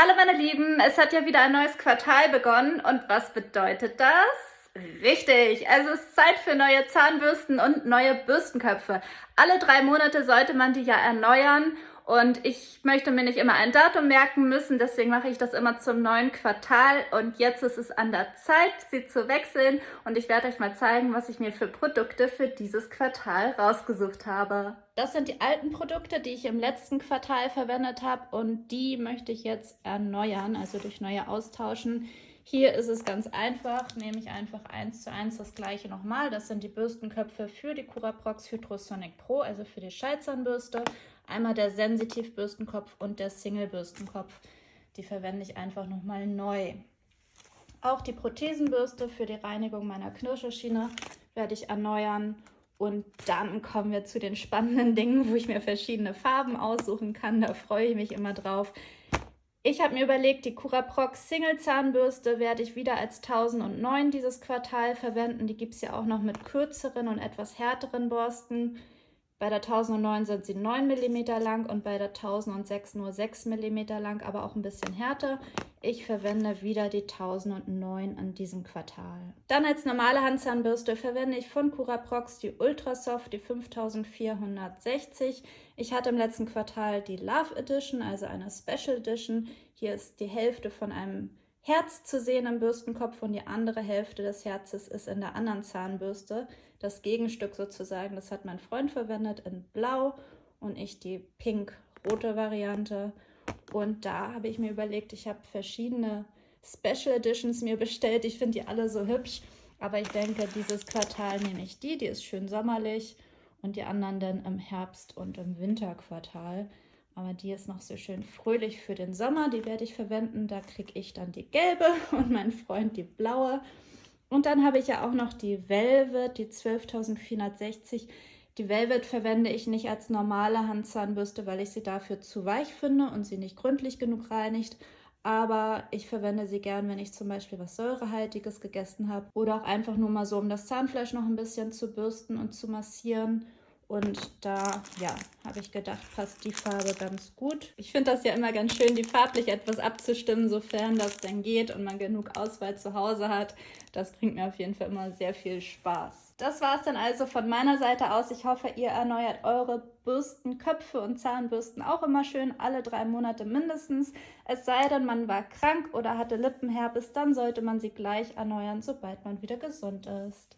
Hallo meine Lieben, es hat ja wieder ein neues Quartal begonnen und was bedeutet das? Richtig, es ist Zeit für neue Zahnbürsten und neue Bürstenköpfe. Alle drei Monate sollte man die ja erneuern und ich möchte mir nicht immer ein Datum merken müssen, deswegen mache ich das immer zum neuen Quartal. Und jetzt ist es an der Zeit, sie zu wechseln. Und ich werde euch mal zeigen, was ich mir für Produkte für dieses Quartal rausgesucht habe. Das sind die alten Produkte, die ich im letzten Quartal verwendet habe. Und die möchte ich jetzt erneuern, also durch neue austauschen. Hier ist es ganz einfach, nehme ich einfach eins zu eins das gleiche nochmal. Das sind die Bürstenköpfe für die Curaprox Hydrosonic Pro, also für die Schallzahnbürste. Einmal der Sensitiv-Bürstenkopf und der Single-Bürstenkopf. Die verwende ich einfach nochmal neu. Auch die Prothesenbürste für die Reinigung meiner Knirscherschiene werde ich erneuern. Und dann kommen wir zu den spannenden Dingen, wo ich mir verschiedene Farben aussuchen kann. Da freue ich mich immer drauf. Ich habe mir überlegt, die Curaprox Single Zahnbürste werde ich wieder als 1009 dieses Quartal verwenden. Die gibt es ja auch noch mit kürzeren und etwas härteren Borsten. Bei der 1009 sind sie 9 mm lang und bei der 1006 nur 6 mm lang, aber auch ein bisschen härter. Ich verwende wieder die 1009 an diesem Quartal. Dann als normale Handzahnbürste verwende ich von Curaprox die Ultrasoft, die 5460. Ich hatte im letzten Quartal die Love Edition, also eine Special Edition. Hier ist die Hälfte von einem Herz zu sehen im Bürstenkopf und die andere Hälfte des Herzes ist in der anderen Zahnbürste. Das Gegenstück sozusagen, das hat mein Freund verwendet in Blau und ich die pink-rote Variante. Und da habe ich mir überlegt, ich habe verschiedene Special Editions mir bestellt. Ich finde die alle so hübsch, aber ich denke, dieses Quartal nehme ich die. Die ist schön sommerlich und die anderen dann im Herbst- und im Winterquartal. Aber die ist noch so schön fröhlich für den Sommer. Die werde ich verwenden. Da kriege ich dann die gelbe und mein Freund die blaue. Und dann habe ich ja auch noch die Velvet, die 12.460. Die Velvet verwende ich nicht als normale Handzahnbürste, weil ich sie dafür zu weich finde und sie nicht gründlich genug reinigt. Aber ich verwende sie gern, wenn ich zum Beispiel was Säurehaltiges gegessen habe. Oder auch einfach nur mal so, um das Zahnfleisch noch ein bisschen zu bürsten und zu massieren. Und da, ja, habe ich gedacht, passt die Farbe ganz gut. Ich finde das ja immer ganz schön, die farblich etwas abzustimmen, sofern das denn geht und man genug Auswahl zu Hause hat. Das bringt mir auf jeden Fall immer sehr viel Spaß. Das war es dann also von meiner Seite aus. Ich hoffe, ihr erneuert eure Bürsten, Köpfe und Zahnbürsten auch immer schön, alle drei Monate mindestens. Es sei denn, man war krank oder hatte Lippenherpes, dann sollte man sie gleich erneuern, sobald man wieder gesund ist.